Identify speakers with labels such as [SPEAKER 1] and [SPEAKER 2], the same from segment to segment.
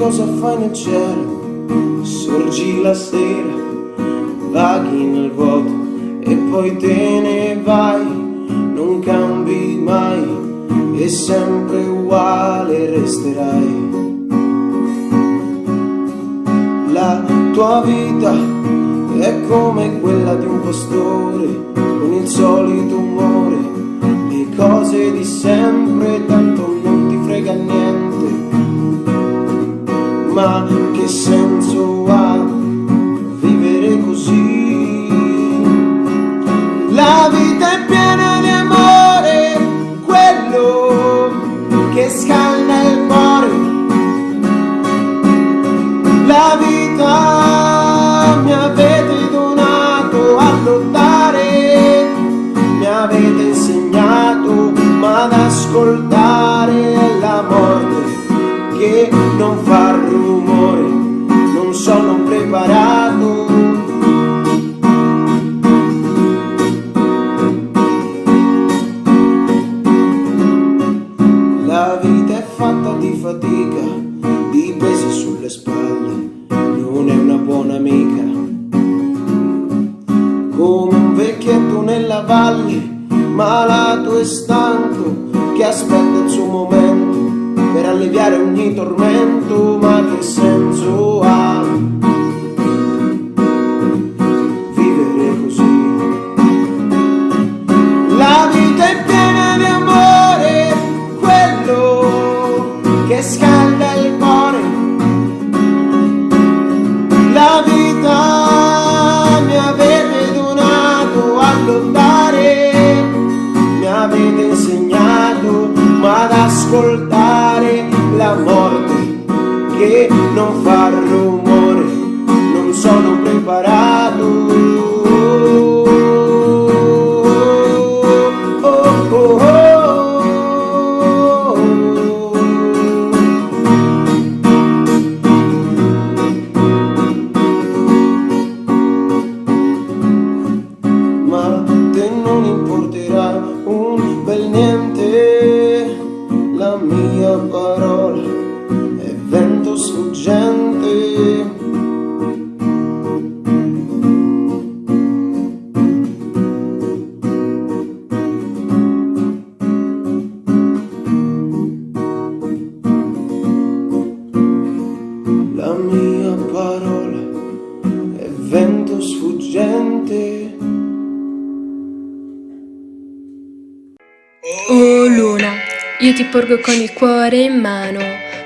[SPEAKER 1] cosa fai nel cielo? Sorgi la sera, vaghi nel vuoto e poi te ne vai, non cambi mai e sempre uguale resterai. La tua vita è come quella di un pastore con il solito umore, le cose di sempre, tanto non ti frega niente ma che senso ha aspetta il suo momento per alleviare ogni tormento, ma che senso ha vivere così? La vita è piena di amore, quello che scalda il cuore. La vita ascoltare la morte che non fa rumore,
[SPEAKER 2] io ti porgo con il cuore in mano,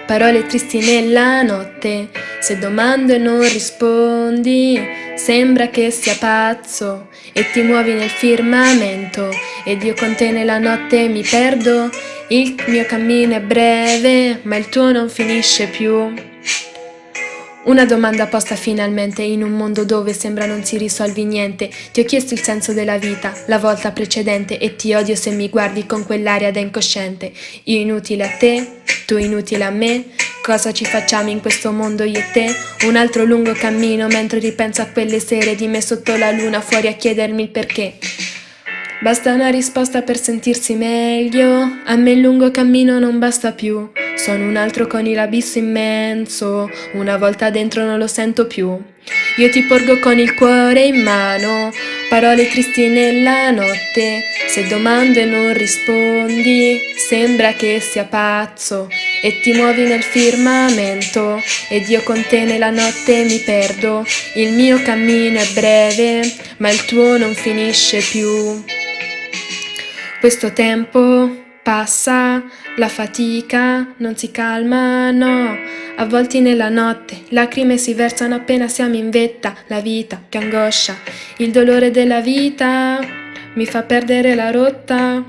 [SPEAKER 2] parole tristi nella notte. Se domando e non rispondi, sembra che sia pazzo e ti muovi nel firmamento ed io con te nella notte mi perdo. Il mio cammino è breve, ma il tuo non finisce più. Una domanda posta finalmente in un mondo dove sembra non si risolvi niente. Ti ho chiesto il senso della vita la volta precedente e ti odio se mi guardi con quell'aria da incosciente. Io inutile a te, tu inutile a me. Cosa ci facciamo in questo mondo io e te? Un altro lungo cammino mentre ripenso a quelle sere di me sotto la luna fuori a chiedermi il perché. Basta una risposta per sentirsi meglio, a me il lungo cammino non basta più. Sono un altro con l'abisso immenso, una volta dentro non lo sento più. Io ti porgo con il cuore in mano, parole tristi nella notte. Se domando e non rispondi, sembra che sia pazzo. E ti muovi nel firmamento, ed io con te nella notte mi perdo. Il mio cammino è breve, ma il tuo non finisce più. Questo tempo passa, la fatica non si calma, no. Avvolti nella notte, lacrime si versano appena siamo in vetta. La vita, che angoscia, il dolore della vita mi fa perdere la rotta.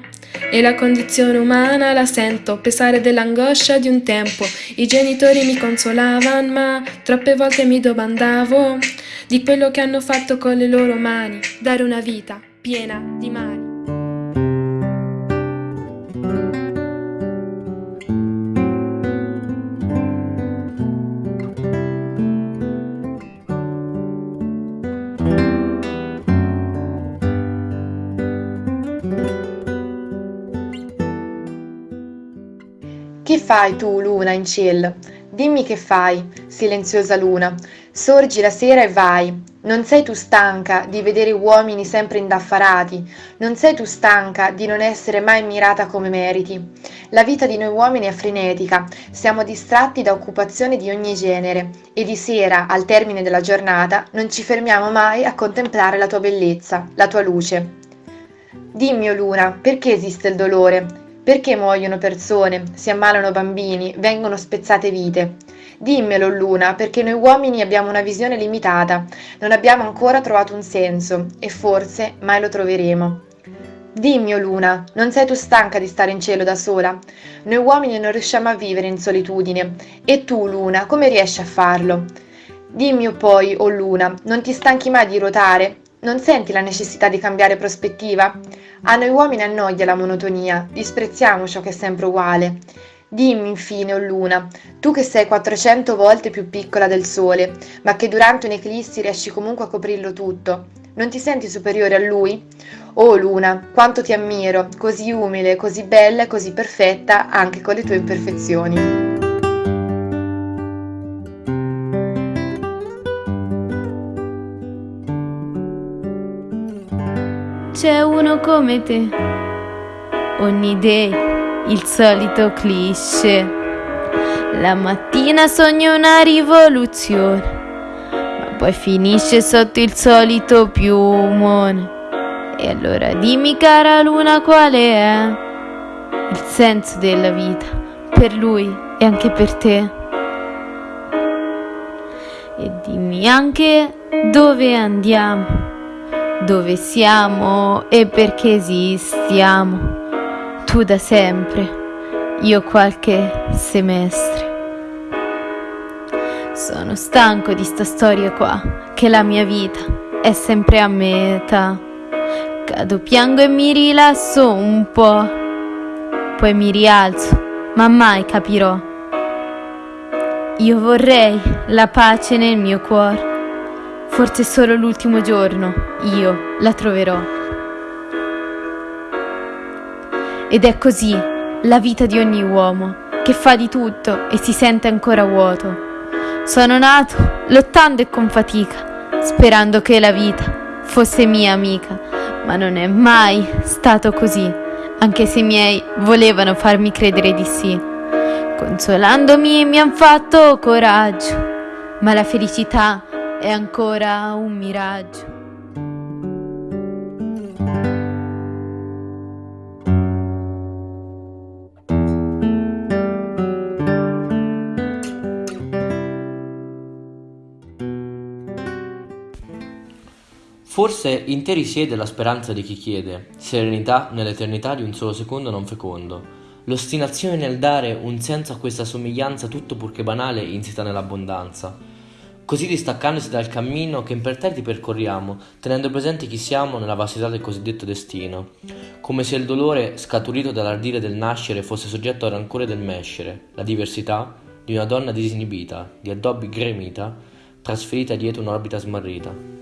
[SPEAKER 2] E la condizione umana la sento, pesare dell'angoscia di un tempo. I genitori mi consolavano, ma troppe volte mi domandavo di quello che hanno fatto con le loro mani, dare una vita piena di mali.
[SPEAKER 3] Fai tu, luna in cielo? Dimmi che fai, silenziosa luna. Sorgi la sera e vai. Non sei tu stanca di vedere uomini sempre indaffarati, non sei tu stanca di non essere mai mirata come meriti. La vita di noi uomini è frenetica, siamo distratti da occupazioni di ogni genere e di sera, al termine della giornata, non ci fermiamo mai a contemplare la tua bellezza, la tua luce. Dimmi, o luna, perché esiste il dolore? Perché muoiono persone, si ammalano bambini, vengono spezzate vite? Dimmelo, Luna, perché noi uomini abbiamo una visione limitata, non abbiamo ancora trovato un senso e forse mai lo troveremo. Dimmi, o Luna, non sei tu stanca di stare in cielo da sola? Noi uomini non riusciamo a vivere in solitudine. E tu, Luna, come riesci a farlo? Dimmi poi, o Luna, non ti stanchi mai di ruotare? Non senti la necessità di cambiare prospettiva? A noi uomini annoia la monotonia, disprezziamo ciò che è sempre uguale. Dimmi infine, o oh luna, tu che sei 400 volte più piccola del sole, ma che durante un'eclissi riesci comunque a coprirlo tutto, non ti senti superiore a lui? Oh luna, quanto ti ammiro, così umile, così bella e così perfetta anche con le tue imperfezioni.
[SPEAKER 4] C'è uno come te. Ogni day il solito cliché. La mattina sogno una rivoluzione, ma poi finisce sotto il solito piumone. E allora dimmi cara luna quale è il senso della vita per lui e anche per te. E dimmi anche dove andiamo dove siamo e perché esistiamo. Tu da sempre, io qualche semestre. Sono stanco di sta storia qua, che la mia vita è sempre a metà. Cado, piango e mi rilasso un po', poi mi rialzo, ma mai capirò. Io vorrei la pace nel mio cuore Forse solo l'ultimo giorno io la troverò. Ed è così la vita di ogni uomo, che fa di tutto e si sente ancora vuoto. Sono nato lottando e con fatica, sperando che la vita fosse mia amica, ma non è mai stato così, anche se i miei volevano farmi credere di sì. Consolandomi mi han fatto coraggio, ma la felicità è ancora un miraggio.
[SPEAKER 5] Forse in te risiede la speranza di chi chiede, serenità nell'eternità di un solo secondo non fecondo, l'ostinazione nel dare un senso a questa somiglianza tutto purché banale insita nell'abbondanza, così distaccandosi dal cammino che imperterriti percorriamo, tenendo presente chi siamo nella vastità del cosiddetto destino, come se il dolore scaturito dall'ardire del nascere fosse soggetto al rancore del mescere, la diversità di una donna disinibita, di addobbi gremita, trasferita dietro un'orbita smarrita.